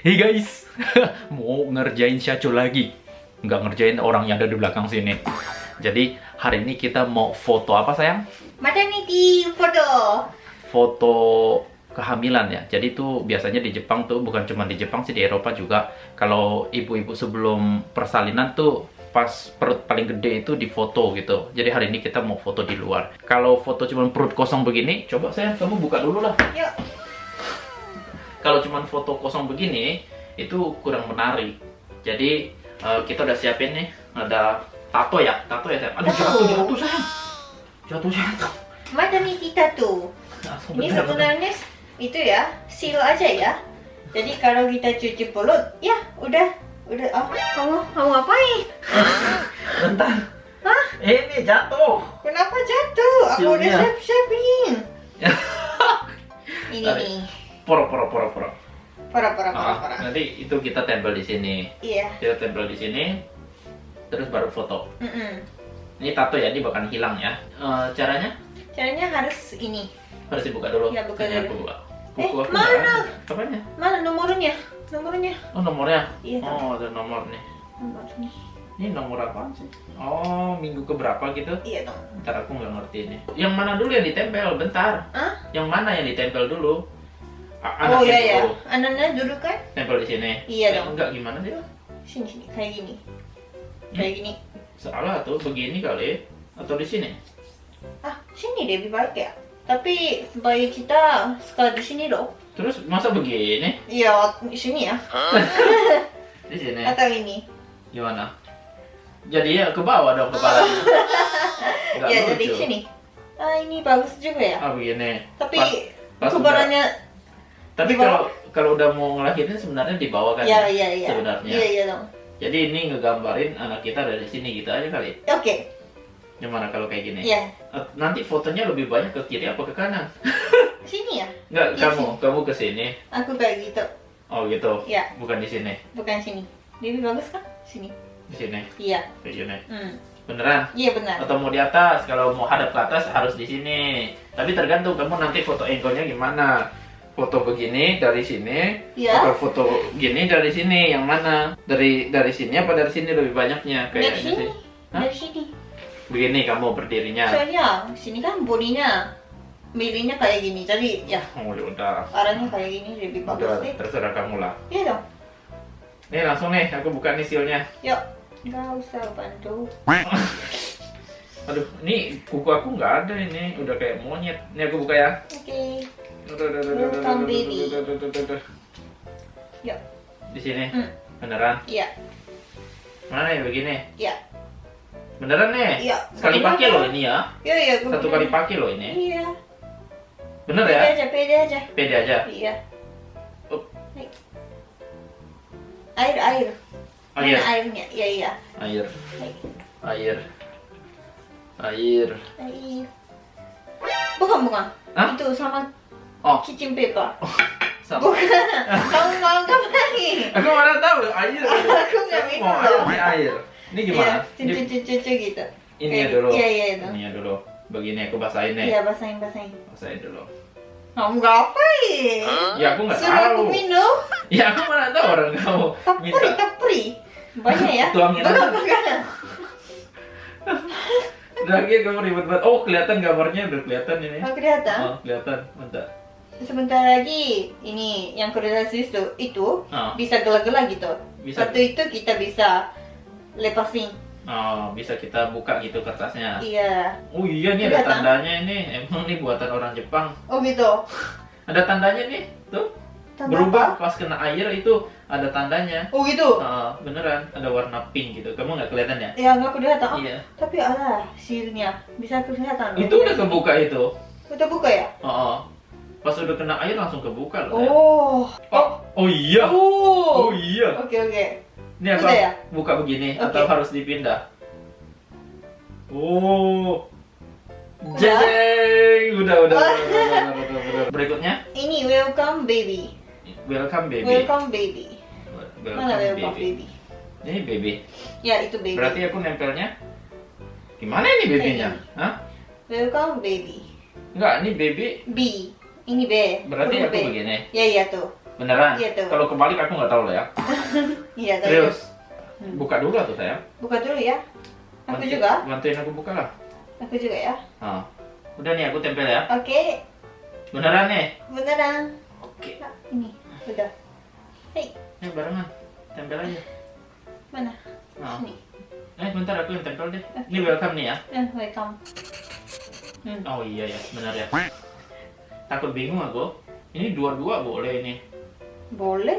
Hey guys, mau ngerjain Syacho lagi. Nggak ngerjain orang yang ada di belakang sini. Jadi hari ini kita mau foto apa sayang? Maternity photo. Foto kehamilan ya. Jadi itu biasanya di Jepang tuh bukan cuma di Jepang sih di Eropa juga. Kalau ibu-ibu sebelum persalinan tuh pas perut paling gede itu difoto gitu. Jadi hari ini kita mau foto di luar. Kalau foto cuma perut kosong begini, coba saya kamu buka dulu lah. Yuk. Kalau cuma foto kosong begini itu kurang menarik. Jadi eh, kita udah siapin nih ada tato ya, tato ya sayang. Aduh jatuh jatuh sayang. Jatuh jatuh. Maternity tattoo. Langsung Ini bener, bener. sebenarnya itu ya, seal aja ya. Jadi kalau kita cuci perut, ya udah, udah. Oh, kamu kamu ngapain? Bentar. Hah? Ini jatuh. Kenapa jatuh? Aku udah siap-siapin. Ini Tarik. nih. Poro poro poro poro. Pora pora Ah, pora. nanti itu kita tempel di sini. Iya. Kita tempel di sini. Terus baru foto. Mm-mm. Ini tato ya, ini bahkan hilang ya. Eh, caranya Caranya harus ini. harus dibuka dulu. Ya, buka Ini dulu. aku buka. Eh, aku mana? Apanya? Mana nomornya? Nomornya. Oh nomornya? Iya, Oh ada nomor nih. Nomor nih. Ini nomor apa sih? Oh minggu keberapa gitu? Iya dong. Ntar aku nggak ngerti ini. Yang mana dulu yang ditempel? Bentar. Hah? Yang mana yang ditempel dulu? A- Oh iya ya. Anaknya dulu kan? Tempel di sini. Iya Eh, dong. Enggak gimana sih? Sini sini kayak gini. Hmm? Kayak gini. Salah tuh begini kali atau di sini? Ah, sini deh lebih baik ya. Tapi bayi kita suka di sini loh. Terus masa begini? Iya, di sini ya. Di sini. Atau ini. Gimana? Jadi ya ke bawah dong kepalanya. Nggak ya, lucu. jadi sini. Ah, ini bagus juga ya. Ah begini. Tapi pas kepalanya Tapi di kalau kalau udah mau ngelahirin sebenarnya di bawah kan? ya iya iya. Sebenarnya. Iya iya dong. Jadi ini ngegambarin anak kita dari sini gitu aja kali. Oke. Gimana kalau kayak gini? Iya. Eh, Nanti fotonya lebih banyak ke kiri apa ke kanan? Sini ya. Enggak, Iya kamu, kamu ke sini. Aku kayak gitu. Oh gitu. Iya, Bukan di sini. bukan sini. Lebih bagus kan? Sini. Di sini. Iya. Kayak gini. Hmm. Beneran? Iya benar. Atau mau di atas? Kalau mau hadap ke atas harus di sini. Tapi tergantung kamu nanti foto angle-nya gimana. Foto begini dari sini, Iya. atau foto gini dari sini, yang mana? Dari dari sini apa dari sini lebih banyaknya Dari kayaknya sini. sih. Hah? Dari sini. Begini kamu berdirinya. Soalnya sini kan bodinya milihnya kayak gini. Jadi ya Oh, udah. arahnya kayak gini lebih bagus Udah, deh. terserah kamu lah. Iya dong. Nih langsung nih, aku buka nih sealnya. Yuk. Nggak usah bantu. Aduh, ini kuku aku nggak ada ini, udah kayak monyet. Ini aku buka ya. Oke. Aduh, Welcome, baby. Yuk. Di sini, Hmm. beneran? Iya. Mana ya begini? Iya. Beneran nih? Iya. Sekali pakai loh ini ya. Iya iya. Satu kali pakai loh ini. Iya. Bener Pede ya? aja, pede aja. Pede aja. Iya. Oh. Hai. Air air. Air. Mana airnya? Iya iya. Air. Air. Air. Air. Bukan bukan. Hah? Itu sama Oh, kitchen paper. sama. Bukan. Kamu mau ngapain? Aku mana tahu air. Aku nggak minum mau air, air. Ini gimana? Iya, cucu cucu cucu gitu. Ini Kayak- dulu. Iya iya itu. Ini dulu. Begini aku basahin nih. Iya basahin basahin. Basahin dulu. Kamu ngapain? Ya aku nggak Suruh aku tahu. minum. Ya aku mana tahu orang kamu Tapri minta. tapri. Banyak ya. Tuangin aja. Lagi kamu ribet banget. Oh kelihatan gambarnya udah kelihatan ini. Oh kelihatan. Oh kelihatan. Bentar. Sebentar lagi ini yang koordinasi itu itu Oh, bisa gelak-gelak gitu. Bisa. Satu itu kita bisa lepasin. oh bisa kita buka gitu kertasnya. Iya. Oh iya nih ada Kelihatan. tandanya ini. Emang nih buatan orang Jepang. Oh gitu. Ada tandanya nih. Tuh. Tanda Berubah apa? pas kena air itu ada tandanya. Oh gitu. Oh, beneran ada warna pink gitu. Kamu nggak kelihatan ya? Ya nggak kelihatan. Oh, Iya. Tapi ada silnya bisa kelihatan. Itu udah kebuka itu. Udah buka ya? Oh, oh. Pas udah kena air langsung kebuka loh. ya. Oh. Oh, oh iya. Oh Oh. iya. Oke oke. Ini apa? Ya? Buka begini Oke. atau harus dipindah? Oh. Jeng, udah udah. udah, udah, udah, udah, udah. Berikutnya, Ini welcome baby. welcome baby. Welcome baby. Welcome Mana welcome baby. baby? Ini baby. Ya itu baby. Berarti aku nempelnya gimana ini babynya? Hah? Welcome baby. Enggak, ini baby. B. Ini B. Berarti aku B. begini. Ya iya tuh. Beneran? Iya, tuh. Kalau kebalik aku nggak tahu loh ya. Iya tuh. Serius. Hmm. Buka dulu tuh sayang. Buka dulu ya. Aku Bantu- juga. Bantuin aku buka lah. Aku juga ya. Nah. Udah nih aku tempel ya. Oke. Beneran nih. Beneran. Oke. Nah, ini. Udah. Hei, Ini barengan. Tempel aja. mana? Nah. Sini. Eh bentar aku yang tempel deh. Ini welcome nih ya. Eh, welcome. Hmm. Oh iya ya, benar ya. Takut bingung aku. Ini dua-dua boleh ini. Boleh.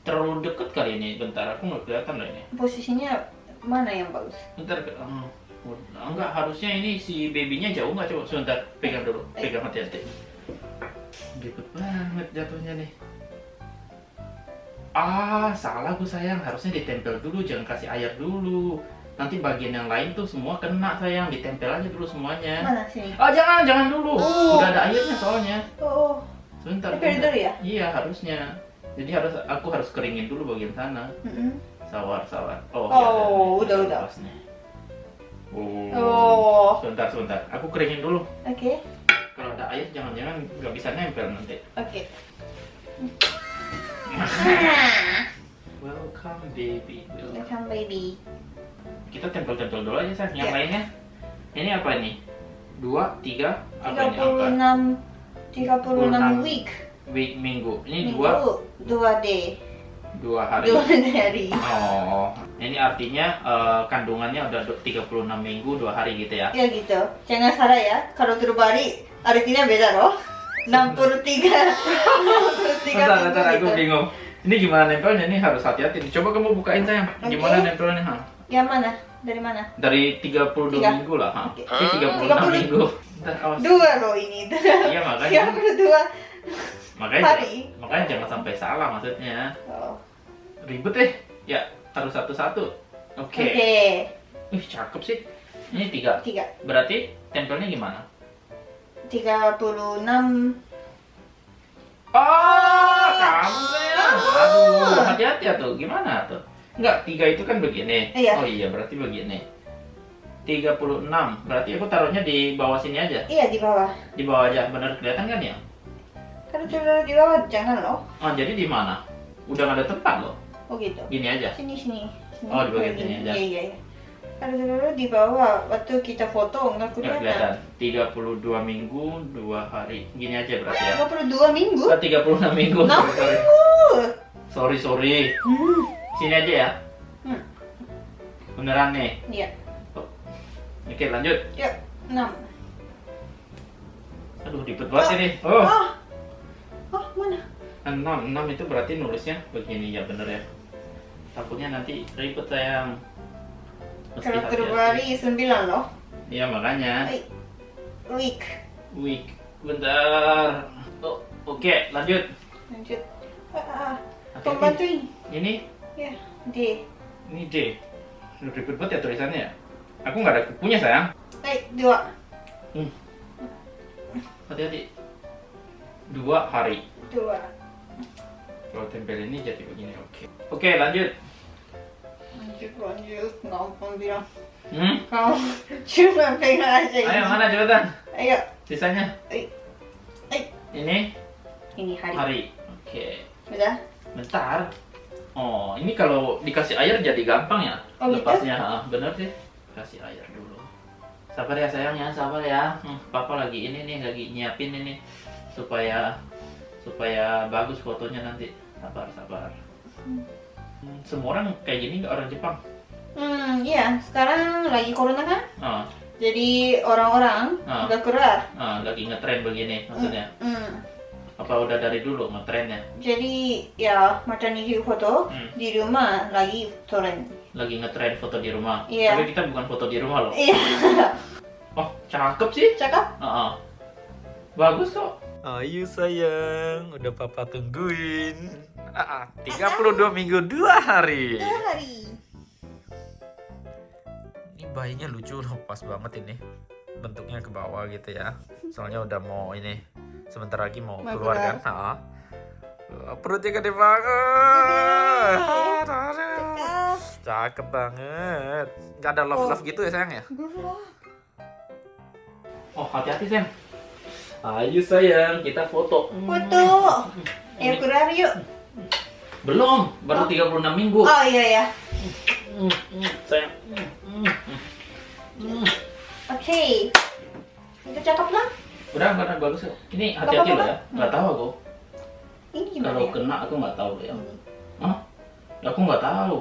Terlalu deket kali ini. Bentar aku nggak kelihatan loh ini. Posisinya mana yang bagus? Bentar. hmm. Enggak, harusnya ini si babynya jauh nggak coba sebentar pegang dulu, pegang hati-hati. Ribet banget jatuhnya nih. Ah, salah gue sayang, harusnya ditempel dulu, jangan kasih air dulu. Nanti bagian yang lain tuh semua kena sayang, ditempel aja dulu semuanya. Mana sini? Oh jangan, jangan dulu. Oh. Udah ada airnya soalnya. Oh, Sebentar. Tempel sebentar. dulu ya? Iya harusnya. Jadi harus aku harus keringin dulu bagian sana. mm-mm. Sawar, sawar. Oh, Oh, nih. udah, udah. Lepasnya. Oh. Oh, Sebentar, sebentar. Aku keringin dulu. oke, Kalau ada air jangan-jangan nggak bisa nempel nanti. oke. Welcome baby. Welcome baby. Kita tempel-tempel dulu aja sayang. Yang Ya. lainnya. Ini apa ini? Dua, tiga, apa ini? Tiga Angka? puluh enam 36. week. Week minggu. Ini Minggu, dua, dua day, dua hari. dua hari. Oh, ini artinya eh, kandungannya udah du- 36 minggu, dua hari gitu ya? Ya gitu. Jangan salah ya. Kalau terbalik artinya beda loh. 63 63 Bentar, bentar, aku gitu. bingung. Ini gimana nempelnya? Ini harus hati-hati. nih. Coba kamu bukain sayang. Gimana nempelnya? Ha? Yang mana? Dari mana? Dari 32 Tiga. minggu lah. Ha? Oke. Ini 36 30. minggu. Dua loh ini. Iya makanya. 32 Makanya, hari. makanya jangan sampai salah maksudnya. Oh. Ribet deh. Ya, harus satu-satu. Oke. Oke. Ih, cakep sih. Ini tiga. Tiga. Berarti tempelnya gimana? 36 Oh, kamu. Aduh, hati-hati ya tuh. Gimana tuh? Enggak, tiga itu kan begini. Iya. Oh iya, berarti begini. 36. Berarti aku taruhnya di bawah sini aja. Iya di bawah. Di bawah aja. Benar kelihatan kan ya? Kalau taruh di bawah jangan loh. Oh, jadi di mana? Udah nggak ada tempat loh. Oh gitu. Gini aja. Sini sini. sini. Oh, di bagian sini aja. Iya iya. iya. Kalau taruh di bawah waktu kita foto nggak kelihatan. kelihatan. 32 minggu, 2 hari. Gini aja berarti ya. 32 minggu. Oh, 36 minggu. Enam Sorry, sorry. minggu. Sorry, sorry. Hmm. Sini aja ya. Hmm. Beneran nih. Iya. Oke, lanjut. Ya. 6. Aduh, ribet banget ini. Oh. Ah. Oh, mana? 6, 6 itu berarti nulisnya begini ya bener ya takutnya nanti ribet sayang Mesti Kalau terbalik 9 loh. iya makanya. Week. week bentar oh, oke lanjut Lanjut. Ah, ah. Pembantuin. ini Ya. D. ini D Aduh, ribet banget ya tulisannya ya aku nggak ada kupunya sayang Baik, dua. hati-hati dua hari Dua. kalau tempel ini jadi begini oke oke lanjut Lanjut, lanjut. Ngapain bilang? hmm? Kamu cuma pegang aja ini. ayo mana cepetan Ayo. sisanya Ay. Ay. ini Ini hari. hari oke Udah? Bentar. Oh, ini kalau dikasih air jadi gampang ya? Oh, gitu? Lepasnya, ah, bener sih. Kasih air dulu. Sabar ya sayang ya, sabar ya. Hmm, Papa lagi ini nih, lagi nyiapin ini supaya supaya bagus fotonya nanti. Sabar, sabar. Hmm, Semua orang kayak gini nggak orang Jepang? Hmm, iya. Sekarang lagi corona kan? Ah, Jadi orang-orang Ah. udah keluar. ah, lagi ngetren begini maksudnya. Hmm. Apa udah dari dulu ngetrennya? Jadi ya maternity foto Hmm. di rumah lagi tren. Lagi ngetren foto di rumah. Iya. Tapi kita bukan foto di rumah loh. Iya. Oh, cakep sih. Cakep? Ah, ah. Bagus kok. Ayo sayang, udah papa tungguin. Ah, ah, 32 minggu 2 hari. Dua hari. Ini bayinya lucu loh, pas banget ini. Bentuknya ke bawah gitu ya. Soalnya udah mau ini sebentar lagi mau Mau keluar keluar. kan. Ah. Wah, Perutnya gede banget. Cakep. Cakep banget. Gak ada love love gitu ya sayang ya? Oh, hati-hati, Sam. Ayo sayang, kita foto. Foto. Ayo keluar yuk. Belum, baru 36 minggu. Oh iya ya. Hmm, hmm, sayang. Hmm, hmm, hmm. Oke. Itu cakep lah. Udah, udah bagus kok. Ini hati-hati loh ya. Nggak tahu aku. Ini gimana Kalau ya? kena aku nggak tahu loh ya. Hmm. Hah? Aku nggak tahu.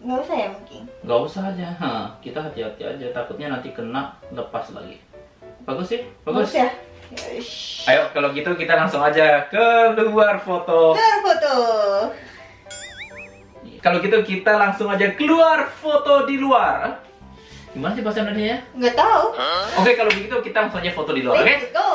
Nggak usah ya mungkin. Nggak usah aja. Hah, kita hati-hati aja. Takutnya nanti kena lepas lagi. Bagus sih? Bagus. ya. Yosh. Ayo, kalau gitu kita langsung aja keluar foto. Keluar foto. Kalau gitu kita langsung aja keluar foto di luar. Gimana sih bahasa Indonesia ya? Nggak tahu. Oke, kalau begitu kita langsung aja foto di luar, oke? Let's go.